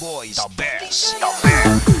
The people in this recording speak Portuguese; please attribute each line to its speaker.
Speaker 1: Boys, the best, the best.